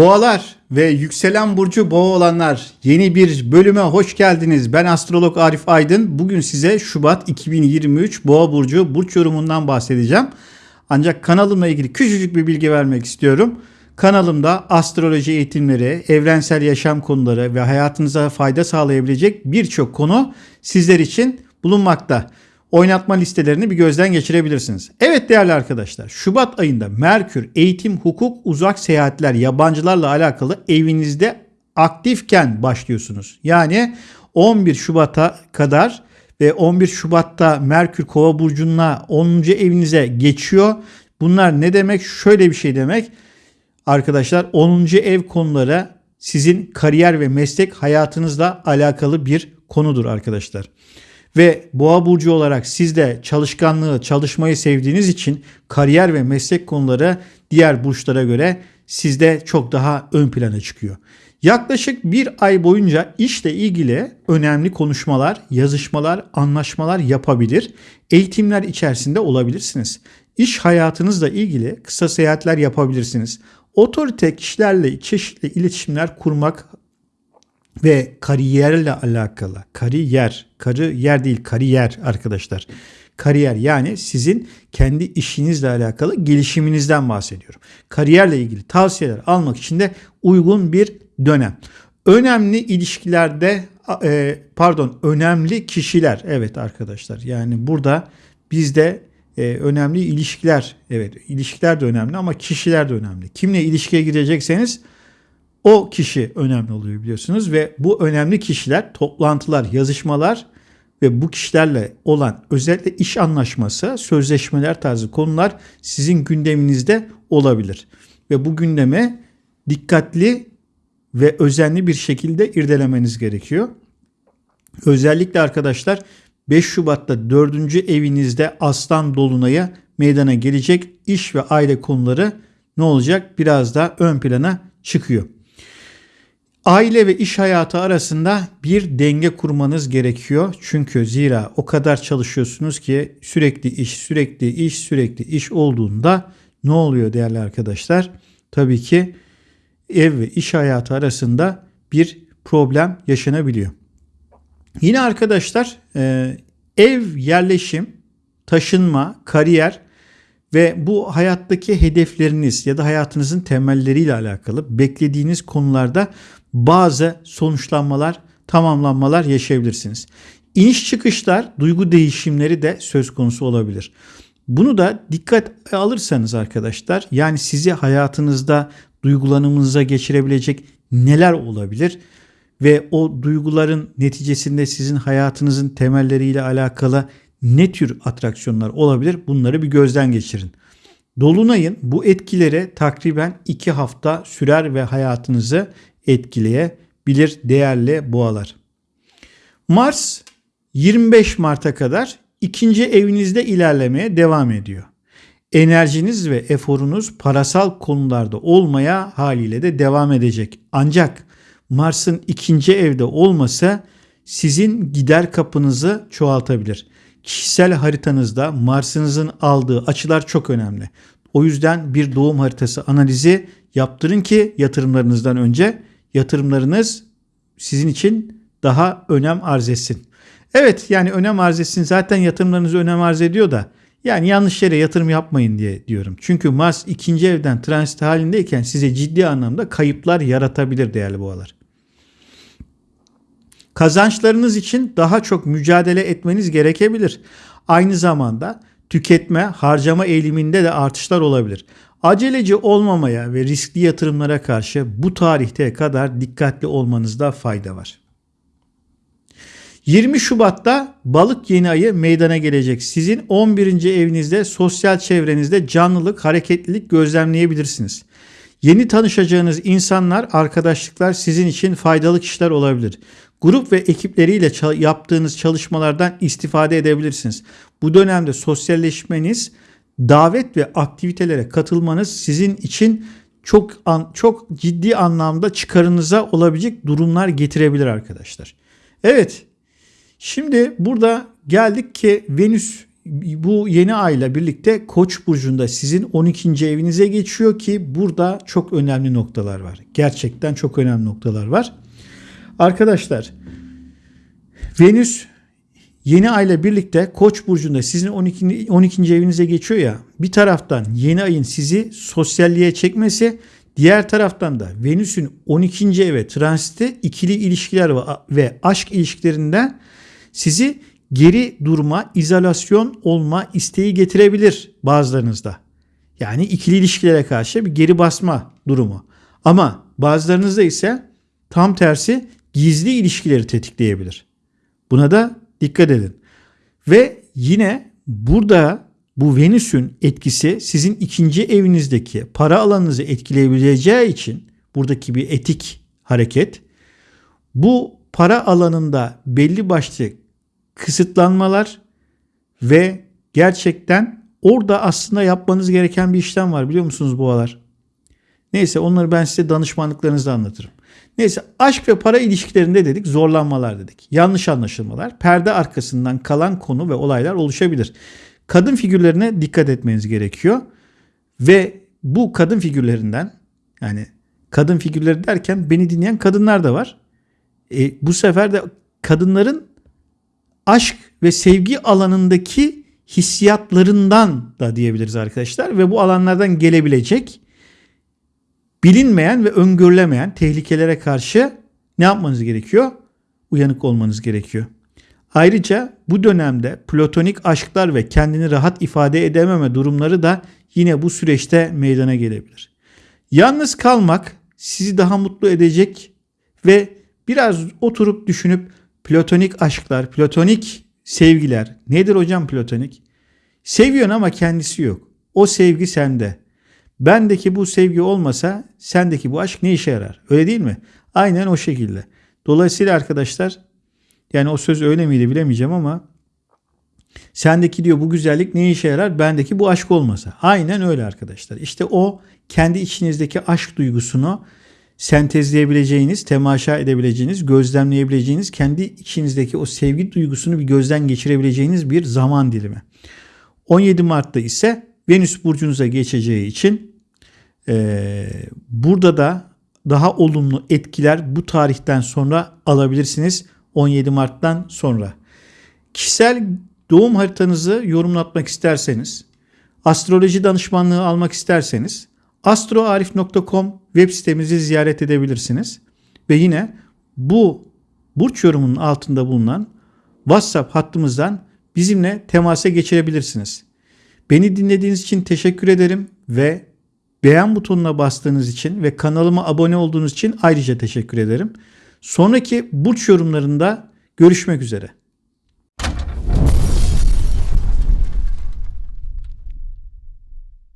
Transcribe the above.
Boğalar ve yükselen burcu boğa olanlar yeni bir bölüme hoş geldiniz. Ben astrolog Arif Aydın. Bugün size Şubat 2023 Boğa burcu burç yorumundan bahsedeceğim. Ancak kanalımla ilgili küçücük bir bilgi vermek istiyorum. Kanalımda astroloji eğitimleri, evrensel yaşam konuları ve hayatınıza fayda sağlayabilecek birçok konu sizler için bulunmakta oynatma listelerini bir gözden geçirebilirsiniz. Evet değerli arkadaşlar Şubat ayında Merkür eğitim, hukuk, uzak seyahatler, yabancılarla alakalı evinizde aktifken başlıyorsunuz. Yani 11 Şubat'a kadar ve 11 Şubat'ta Merkür Kova burcuna 10. evinize geçiyor. Bunlar ne demek? Şöyle bir şey demek. Arkadaşlar 10. ev konuları sizin kariyer ve meslek hayatınızla alakalı bir konudur arkadaşlar. Ve boğa burcu olarak siz de çalışkanlığı, çalışmayı sevdiğiniz için kariyer ve meslek konuları diğer burçlara göre sizde çok daha ön plana çıkıyor. Yaklaşık bir ay boyunca işle ilgili önemli konuşmalar, yazışmalar, anlaşmalar yapabilir, eğitimler içerisinde olabilirsiniz. İş hayatınızla ilgili kısa seyahatler yapabilirsiniz. Otorite kişilerle çeşitli iletişimler kurmak ve kariyerle alakalı kariyer, kariyer değil kariyer arkadaşlar. Kariyer yani sizin kendi işinizle alakalı gelişiminizden bahsediyorum. Kariyerle ilgili tavsiyeler almak için de uygun bir dönem. Önemli ilişkilerde e, pardon önemli kişiler evet arkadaşlar yani burada bizde e, önemli ilişkiler evet ilişkiler de önemli ama kişiler de önemli. Kimle ilişkiye girecekseniz o kişi önemli oluyor biliyorsunuz ve bu önemli kişiler toplantılar, yazışmalar ve bu kişilerle olan özellikle iş anlaşması, sözleşmeler tarzı konular sizin gündeminizde olabilir. Ve bu gündeme dikkatli ve özenli bir şekilde irdelemeniz gerekiyor. Özellikle arkadaşlar 5 Şubat'ta 4. evinizde Aslan Dolunay'a meydana gelecek iş ve aile konuları ne olacak? Biraz daha ön plana çıkıyor. Aile ve iş hayatı arasında bir denge kurmanız gerekiyor. Çünkü zira o kadar çalışıyorsunuz ki sürekli iş, sürekli iş, sürekli iş olduğunda ne oluyor değerli arkadaşlar? Tabii ki ev ve iş hayatı arasında bir problem yaşanabiliyor. Yine arkadaşlar e, ev yerleşim, taşınma, kariyer ve bu hayattaki hedefleriniz ya da hayatınızın temelleriyle alakalı beklediğiniz konularda bazı sonuçlanmalar, tamamlanmalar yaşayabilirsiniz. İniş çıkışlar, duygu değişimleri de söz konusu olabilir. Bunu da dikkat alırsanız arkadaşlar yani sizi hayatınızda duygulanımınıza geçirebilecek neler olabilir ve o duyguların neticesinde sizin hayatınızın temelleriyle alakalı ne tür atraksiyonlar olabilir bunları bir gözden geçirin. Dolunayın bu etkileri takriben 2 hafta sürer ve hayatınızı etkileyebilir değerli boğalar. Mars 25 Mart'a kadar ikinci evinizde ilerlemeye devam ediyor. Enerjiniz ve eforunuz parasal konularda olmaya haliyle de devam edecek. Ancak Mars'ın ikinci evde olması sizin gider kapınızı çoğaltabilir. Kişisel haritanızda Mars'ınızın aldığı açılar çok önemli. O yüzden bir doğum haritası analizi yaptırın ki yatırımlarınızdan önce yatırımlarınız sizin için daha önem arz etsin. Evet yani önem arz etsin zaten yatırımlarınız önem arz ediyor da yani yanlış yere yatırım yapmayın diye diyorum. Çünkü Mars ikinci evden transit halindeyken size ciddi anlamda kayıplar yaratabilir değerli boğalar. Kazançlarınız için daha çok mücadele etmeniz gerekebilir. Aynı zamanda tüketme, harcama eğiliminde de artışlar olabilir. Aceleci olmamaya ve riskli yatırımlara karşı bu tarihte kadar dikkatli olmanızda fayda var. 20 Şubat'ta balık yeni ayı meydana gelecek. Sizin 11. evinizde sosyal çevrenizde canlılık, hareketlilik gözlemleyebilirsiniz. Yeni tanışacağınız insanlar, arkadaşlıklar sizin için faydalı kişiler olabilir. Grup ve ekipleriyle yaptığınız çalışmalardan istifade edebilirsiniz. Bu dönemde sosyalleşmeniz, davet ve aktivitelere katılmanız sizin için çok an, çok ciddi anlamda çıkarınıza olabilecek durumlar getirebilir arkadaşlar. Evet. Şimdi burada geldik ki Venüs bu yeni ayla birlikte Koç burcunda sizin 12. evinize geçiyor ki burada çok önemli noktalar var. Gerçekten çok önemli noktalar var. Arkadaşlar Venüs yeni ayla birlikte Koç burcunda sizin 12. 12. evinize geçiyor ya. Bir taraftan yeni ayın sizi sosyalliğe çekmesi, diğer taraftan da Venüs'ün 12. eve transiti ikili ilişkiler ve, aşk ilişkilerinde sizi geri durma, izolasyon olma isteği getirebilir bazılarınızda. Yani ikili ilişkilere karşı bir geri basma durumu. Ama bazılarınızda ise tam tersi gizli ilişkileri tetikleyebilir. Buna da dikkat edin. Ve yine burada bu Venüs'ün etkisi sizin ikinci evinizdeki para alanınızı etkileyebileceği için buradaki bir etik hareket bu para alanında belli başlı kısıtlanmalar ve gerçekten orada aslında yapmanız gereken bir işlem var biliyor musunuz boğalar? Neyse onları ben size danışmanlıklarınızda anlatırım. Neyse aşk ve para ilişkilerinde dedik zorlanmalar dedik. Yanlış anlaşılmalar, perde arkasından kalan konu ve olaylar oluşabilir. Kadın figürlerine dikkat etmeniz gerekiyor. Ve bu kadın figürlerinden yani kadın figürleri derken beni dinleyen kadınlar da var. E, bu sefer de kadınların aşk ve sevgi alanındaki hissiyatlarından da diyebiliriz arkadaşlar ve bu alanlardan gelebilecek bilinmeyen ve öngörülemeyen tehlikelere karşı ne yapmanız gerekiyor? Uyanık olmanız gerekiyor. Ayrıca bu dönemde platonik aşklar ve kendini rahat ifade edememe durumları da yine bu süreçte meydana gelebilir. Yalnız kalmak sizi daha mutlu edecek ve biraz oturup düşünüp platonik aşklar, platonik sevgiler nedir hocam platonik? Seviyorsun ama kendisi yok. O sevgi sende. Bendeki bu sevgi olmasa sendeki bu aşk ne işe yarar? Öyle değil mi? Aynen o şekilde. Dolayısıyla arkadaşlar yani o söz öyle miydi bilemeyeceğim ama sendeki diyor bu güzellik ne işe yarar? Bendeki bu aşk olmasa. Aynen öyle arkadaşlar. İşte o kendi içinizdeki aşk duygusunu sentezleyebileceğiniz, temaşa edebileceğiniz, gözlemleyebileceğiniz, kendi içinizdeki o sevgi duygusunu bir gözden geçirebileceğiniz bir zaman dilimi. 17 Mart'ta ise Venüs burcunuza geçeceği için e, burada da daha olumlu etkiler bu tarihten sonra alabilirsiniz 17 Mart'tan sonra. Kişisel doğum haritanızı yorumlatmak isterseniz, astroloji danışmanlığı almak isterseniz astroarif.com web sitemizi ziyaret edebilirsiniz. Ve yine bu burç yorumunun altında bulunan WhatsApp hattımızdan bizimle temasa geçirebilirsiniz. Beni dinlediğiniz için teşekkür ederim ve beğen butonuna bastığınız için ve kanalıma abone olduğunuz için ayrıca teşekkür ederim. Sonraki burç yorumlarında görüşmek üzere.